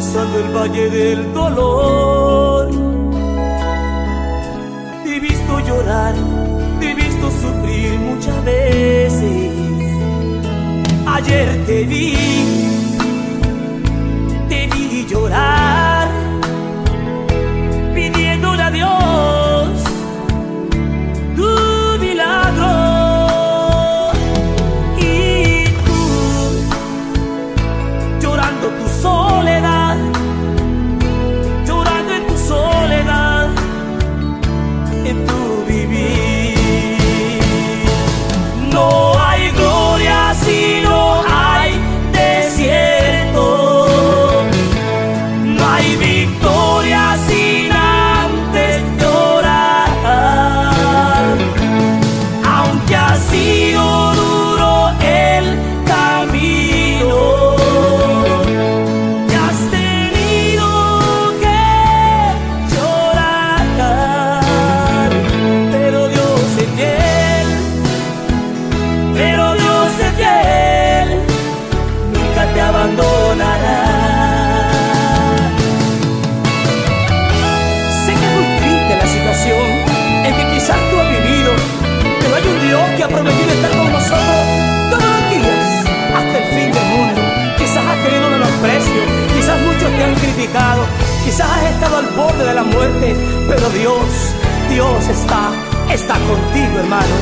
atravesando el valle del dolor. Te he visto llorar, te he visto sufrir muchas veces. Ayer te vi, te vi llorar. Dios está, está contigo, hermano.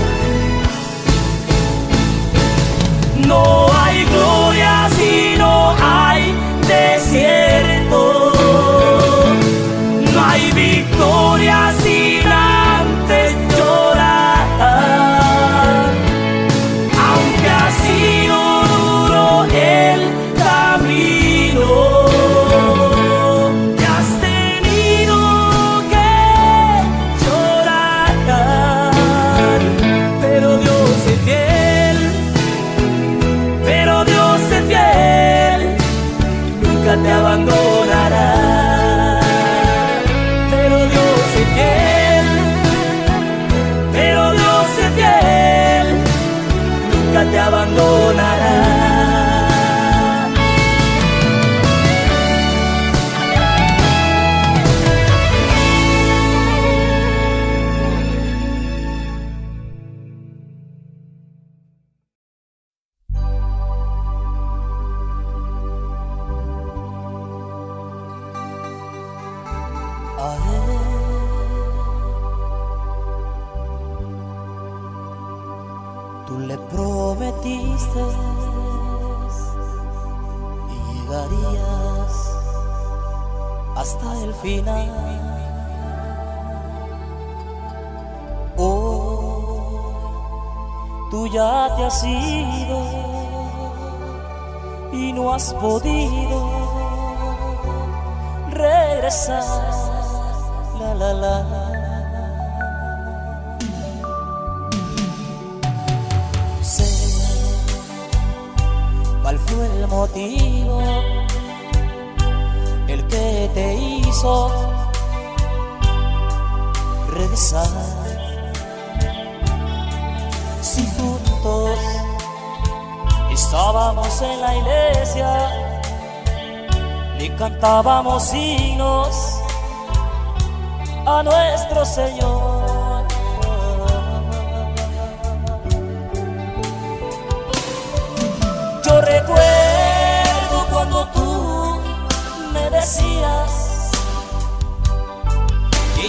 No hay gloria si no hay desierto. No hay victoria sin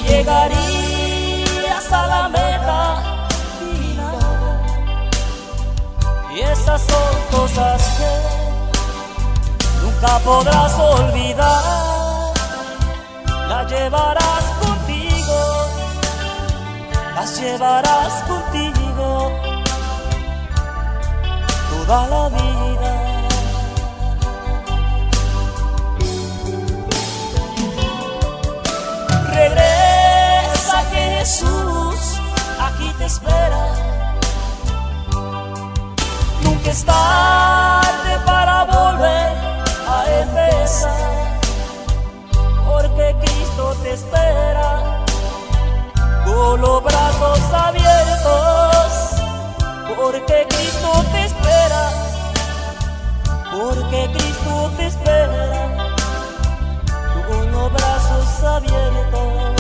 llegarías a la meta final. Y esas son cosas que nunca podrás olvidar. Las llevarás contigo, las llevarás contigo toda la vida. Jesús aquí te espera. Nunca es tarde para volver a empezar, porque Cristo te espera con los brazos abiertos, porque Cristo te espera, porque Cristo te espera con los brazos abiertos.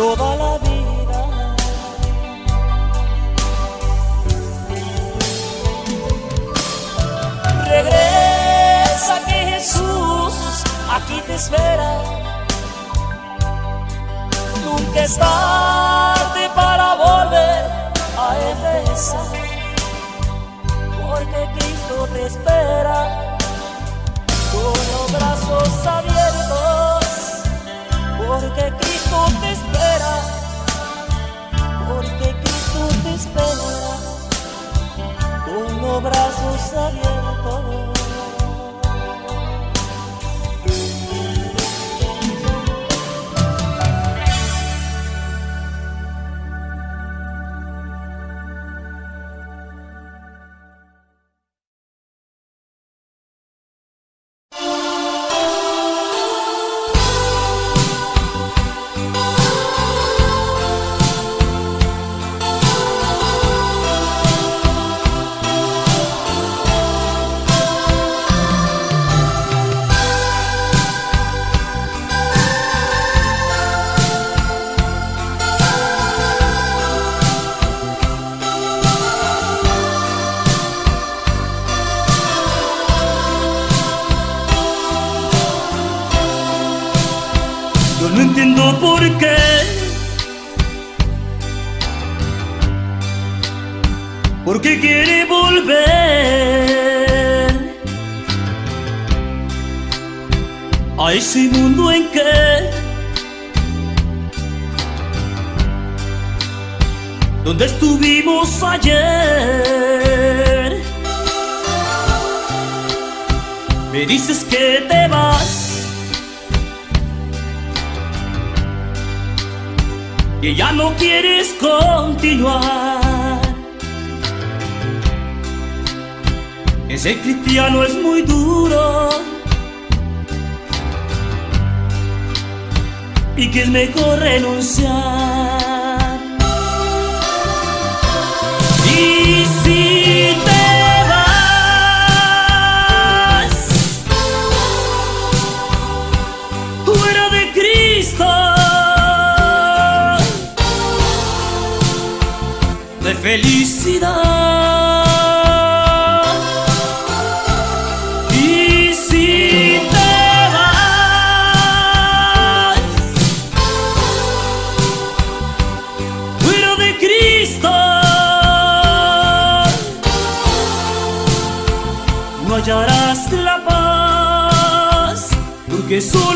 toda la vida. Regresa que Jesús aquí te espera. Nunca es tarde para volver a empezar, porque Cristo te espera con los brazos abiertos. obra sus abiertos. Que ya no quieres continuar. Ese cristiano es muy duro y que es mejor renunciar. Y si felicidad. Y si te vas fuera de Cristo, no hallarás la paz, porque solo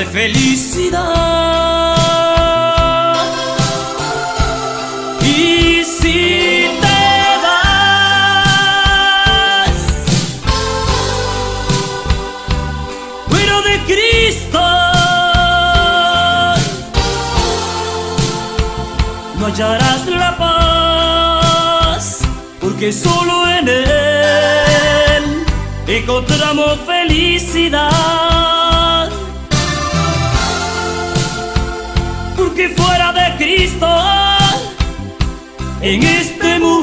de felicidad. Y si te vas fuera de Cristo, no hallarás la paz, porque solo en Él encontramos felicidad. Porque fuera de Cristo, en este mundo,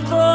tanto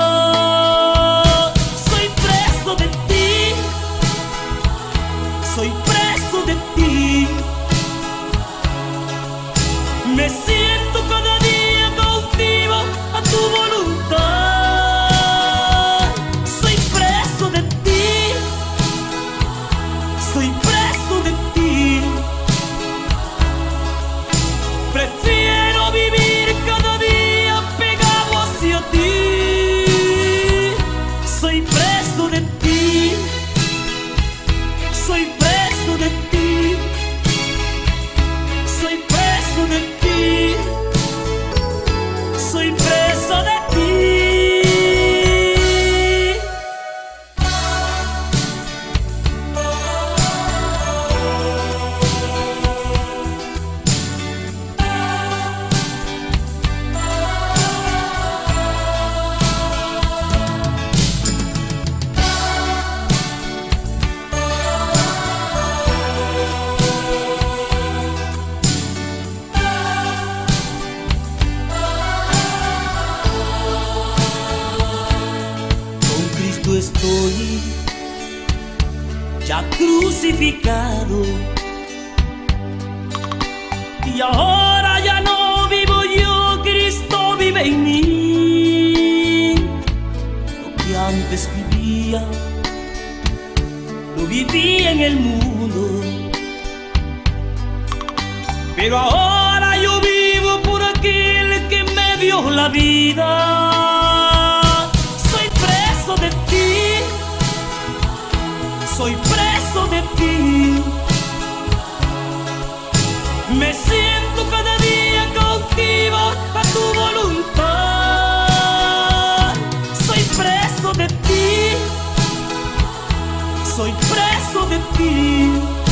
Soy preso de ti.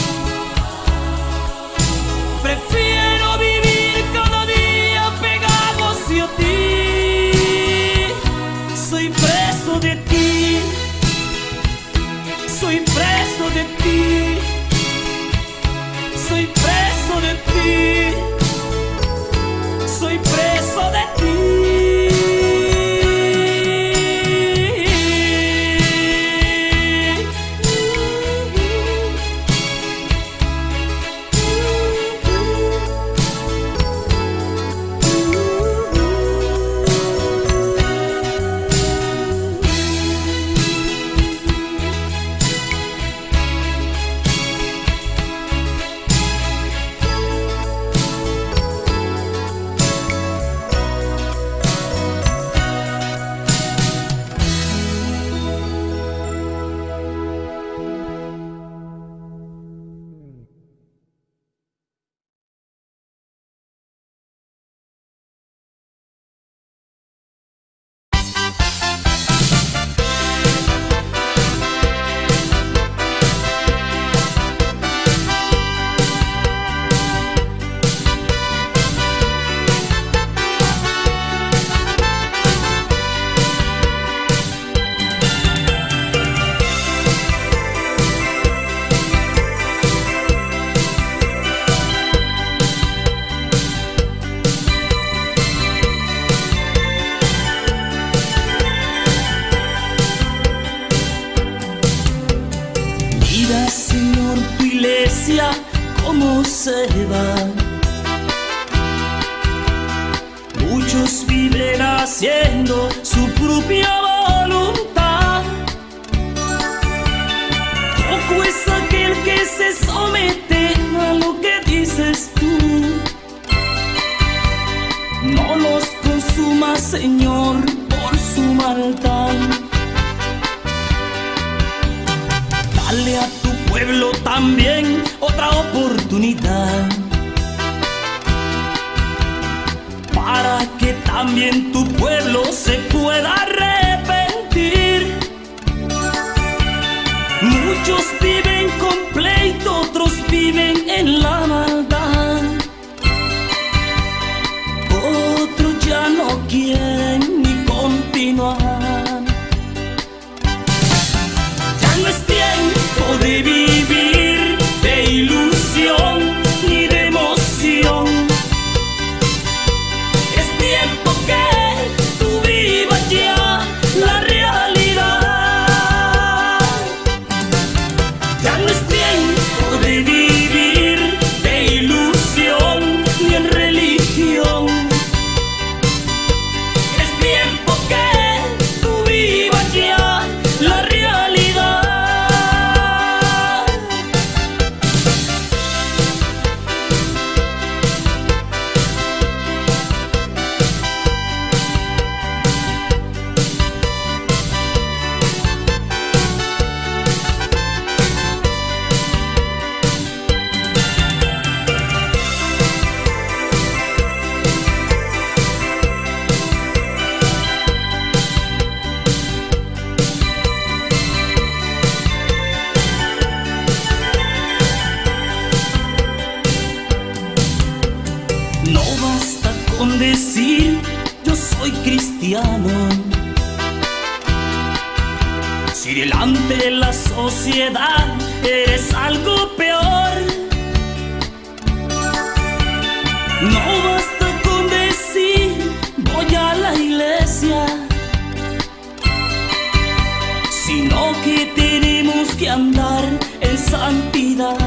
andar en santidad.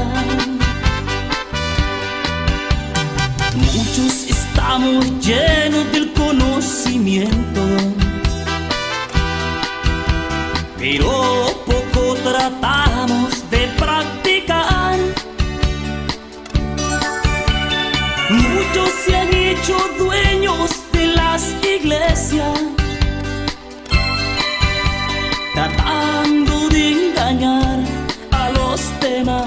Muchos estamos llenos del conocimiento, pero poco tratamos de practicar. Muchos se han hecho dueños de las iglesias, tratando de engañar. ま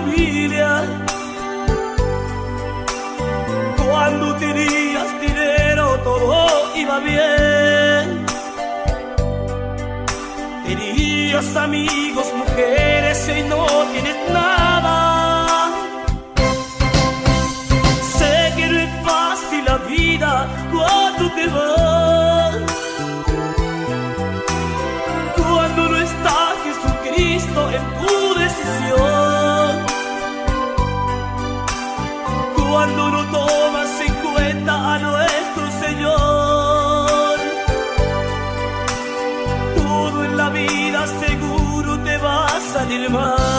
familia. Cuando tenías dinero todo iba bien. Tenías amigos, mujeres y no tienes nada. Sé que no es fácil la vida cuando te vas. tomas en cuenta a nuestro Señor. Todo en la vida seguro te va a salir mal.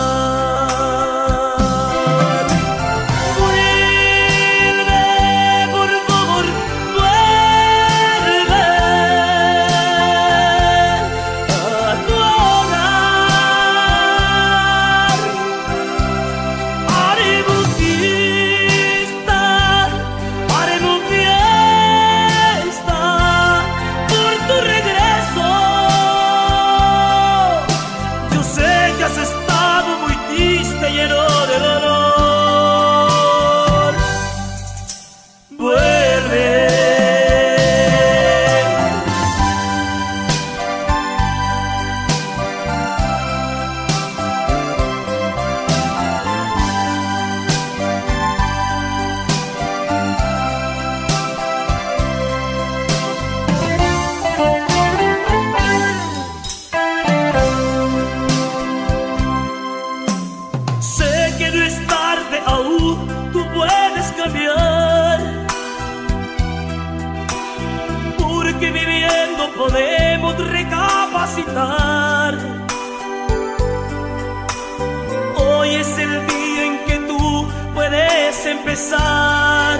es empezar.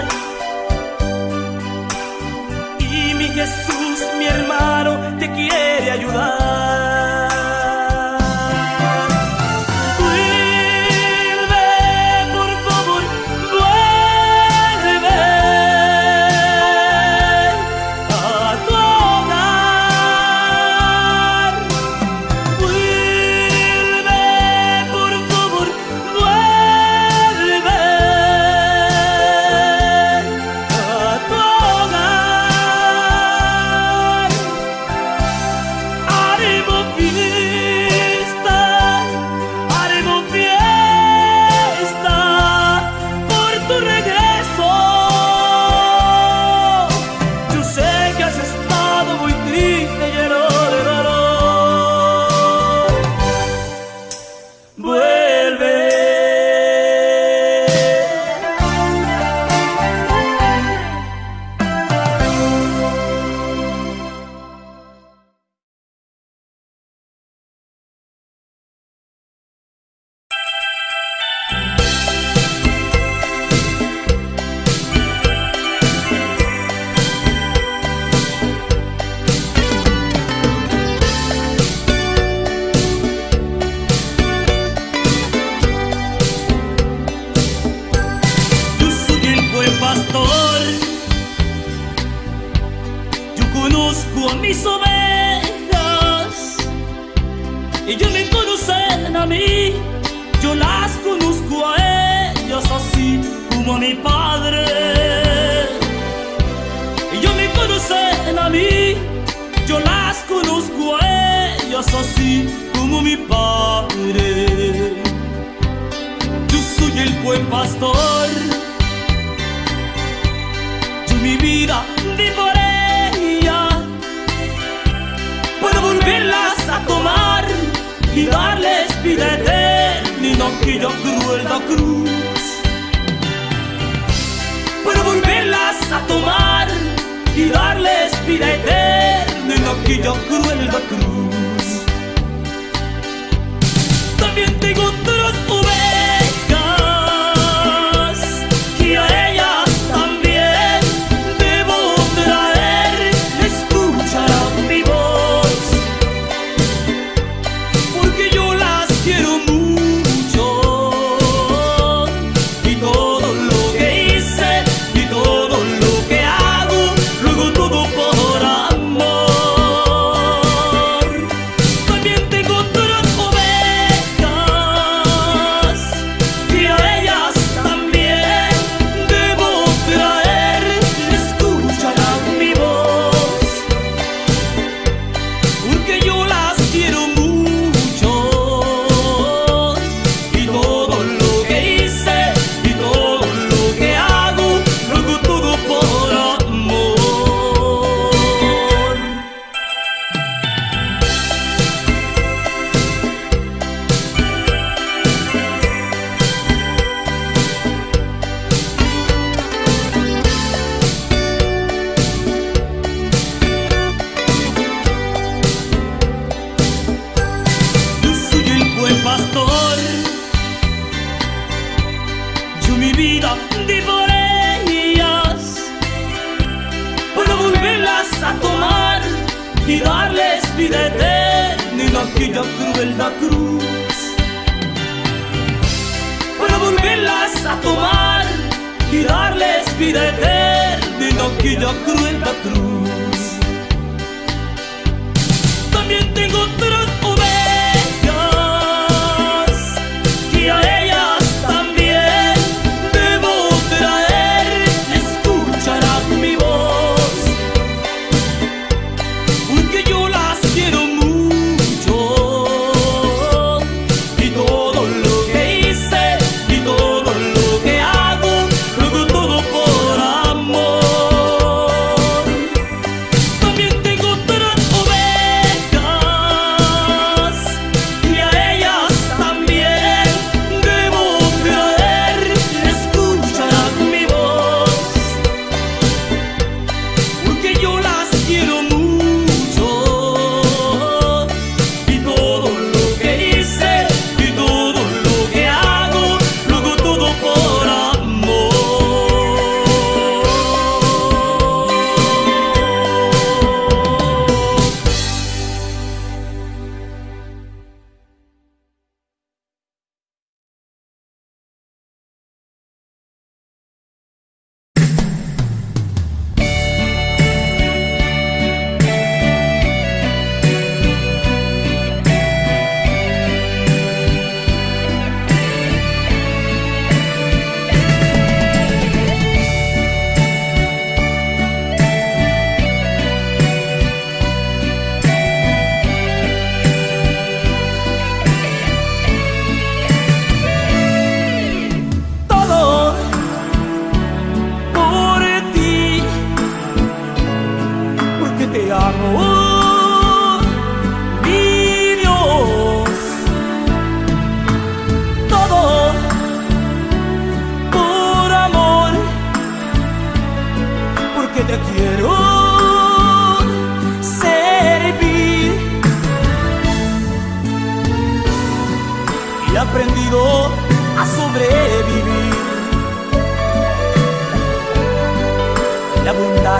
Y mi Jesús, mi hermano, te quiere ayudar. y darles vida eterna aquella cruel da cruz. Para volverlas a tomar y darles vida eterna aquella cruel da cruz. También tengo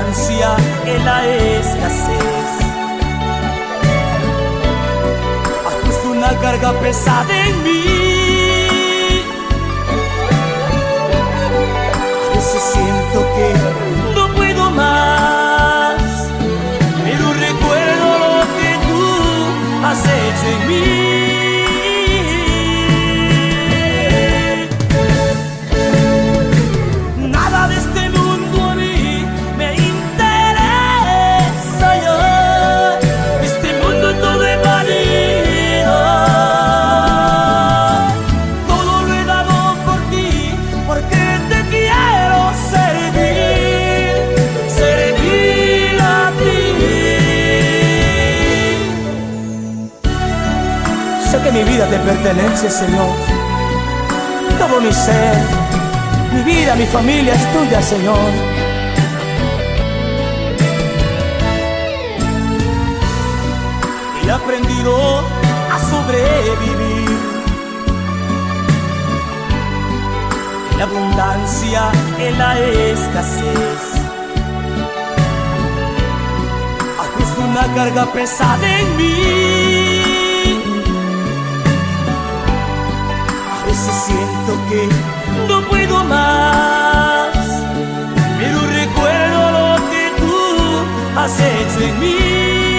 abundancia en la escasez. Has puesto una carga pesada en mí. A veces siento que no puedo más, pero recuerdo lo que tú has hecho en mí. pertenece, Señor. Todo mi ser, mi vida, mi familia es tuya, Señor. Y aprendido a sobrevivir. En la abundancia, en la escasez. Es una carga pesada en mí. siento que no puedo más, pero recuerdo lo que tú has hecho en mí.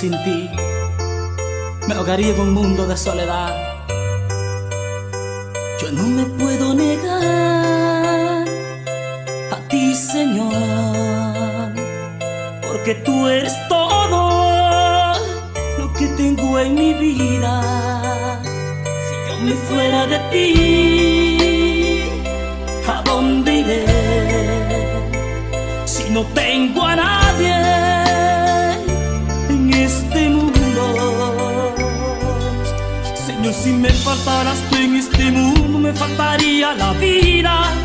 sin ti me ahogaría en un mundo de soledad. me faltaría la vida.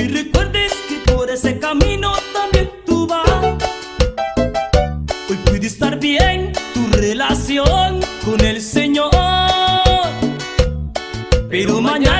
y recuerdes que por ese camino también tú vas. Hoy puede estar bien tu relación con el Señor, pero mañana.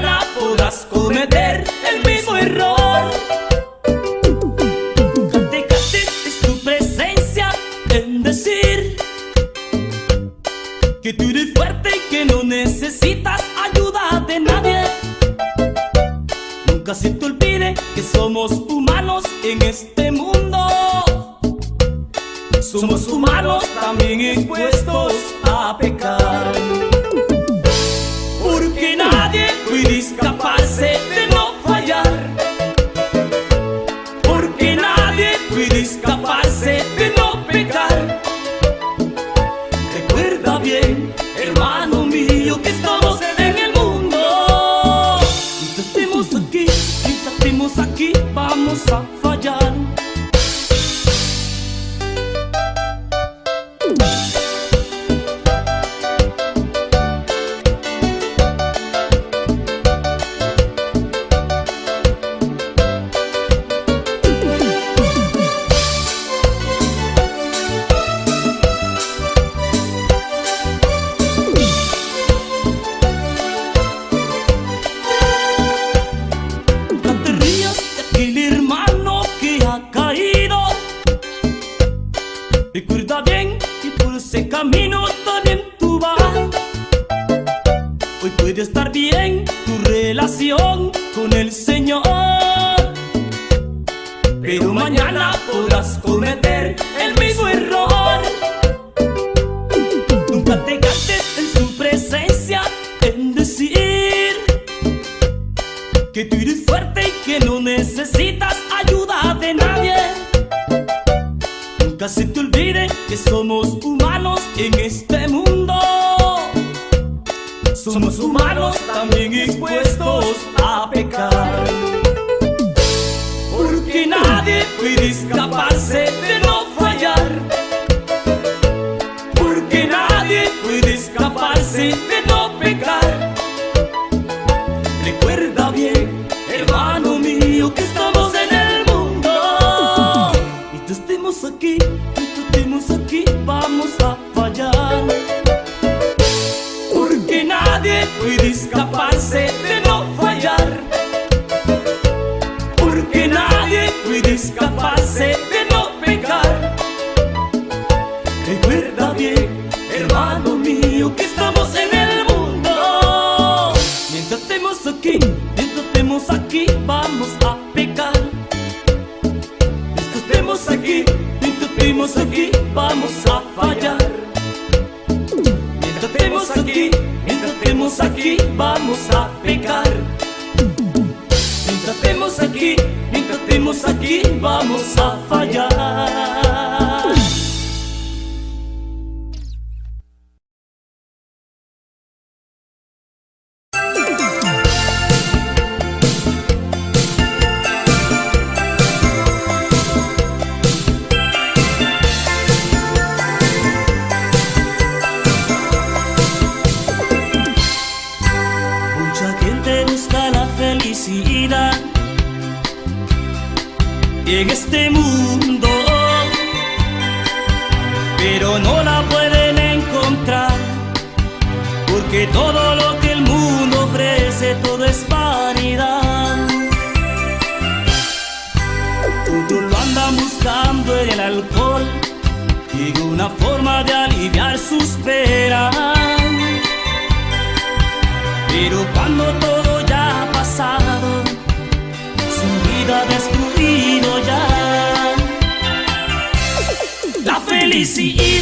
Nunca se te olvide que somos humanos en este mundo. Somos humanos también expuestos a pecar. Porque nadie puede escaparse de no fallar. Porque nadie puede escaparse de no fallar. vamos só. de aliviar sus penas. Pero cuando todo ya ha pasado, su vida destruido ya. La felicidad.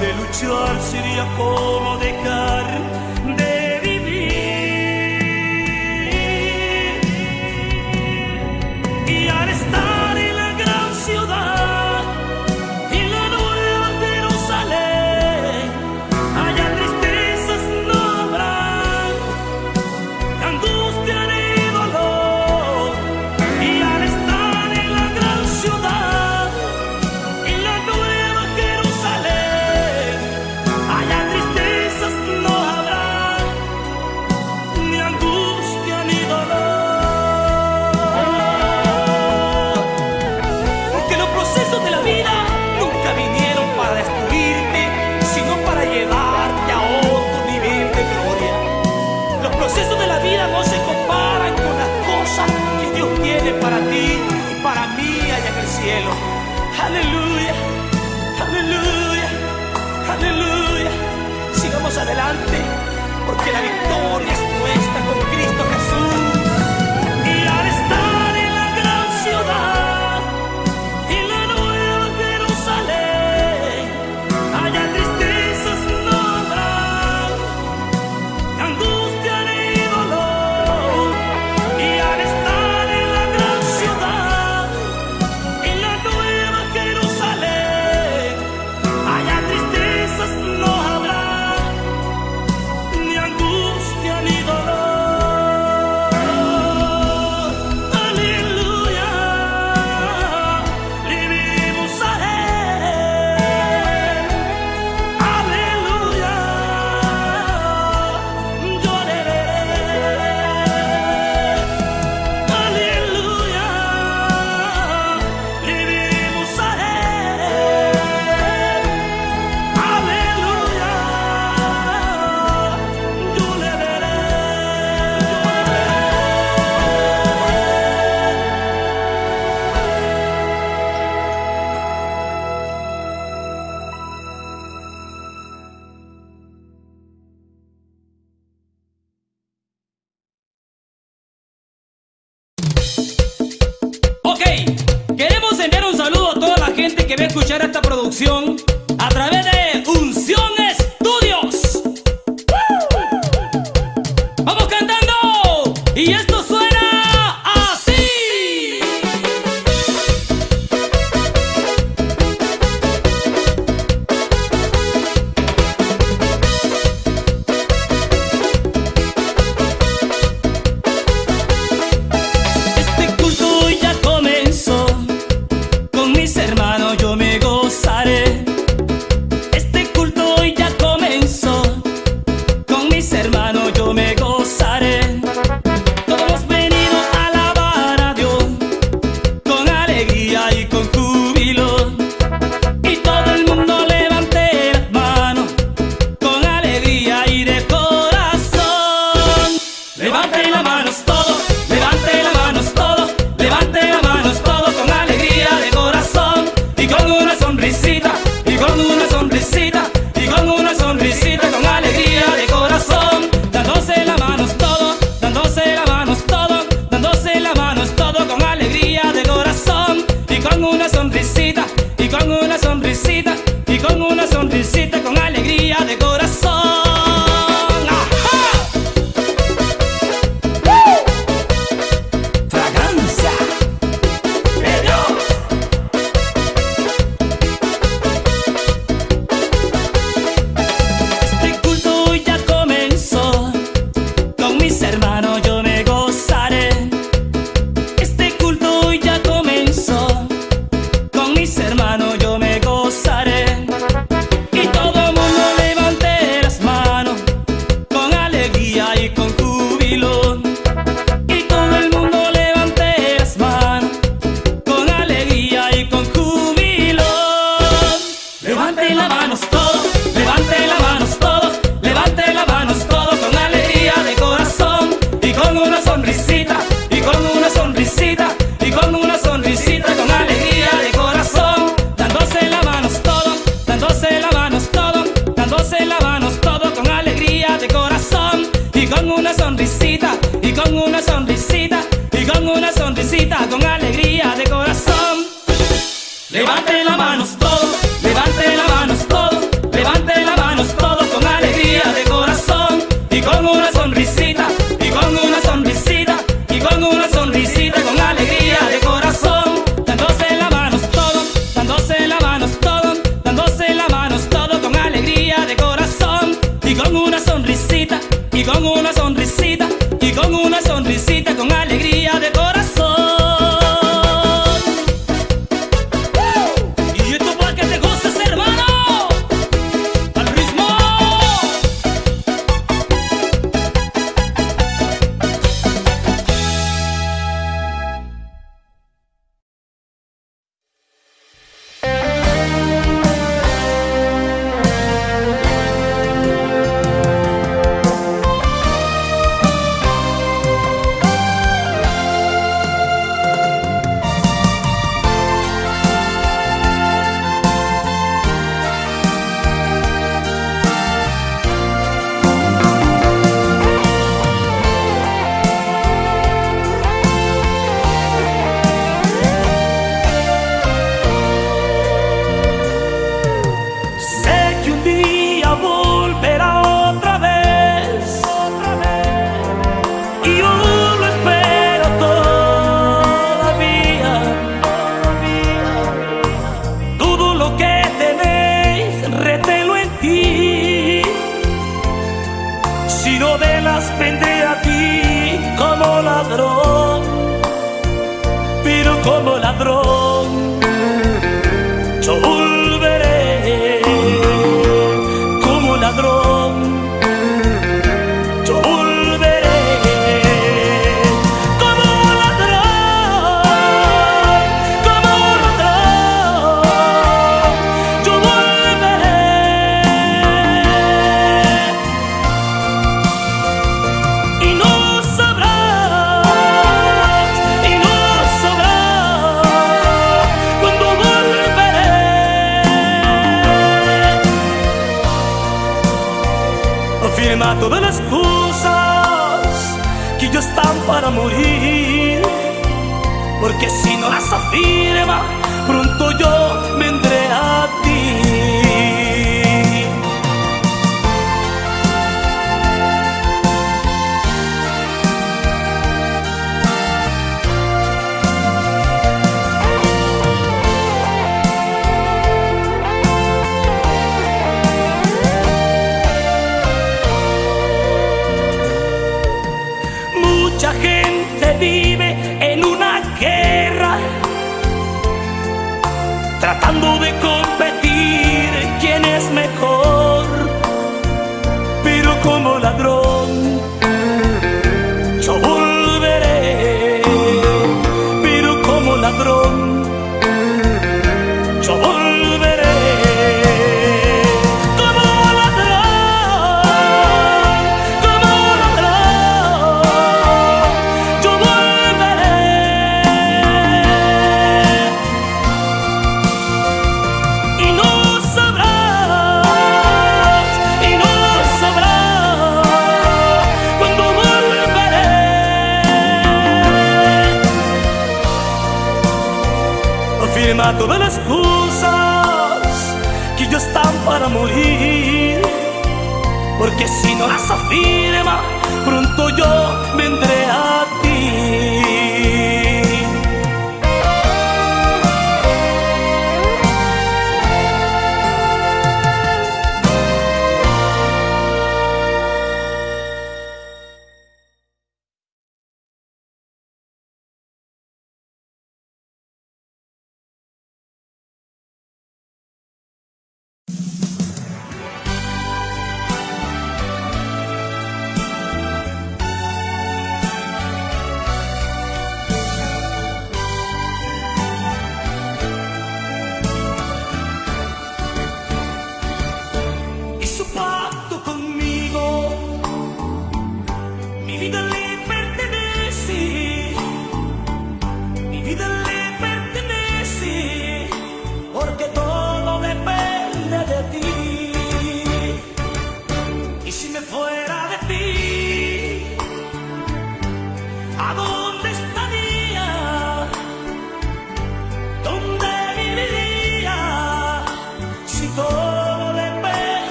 De luchar sería como dejar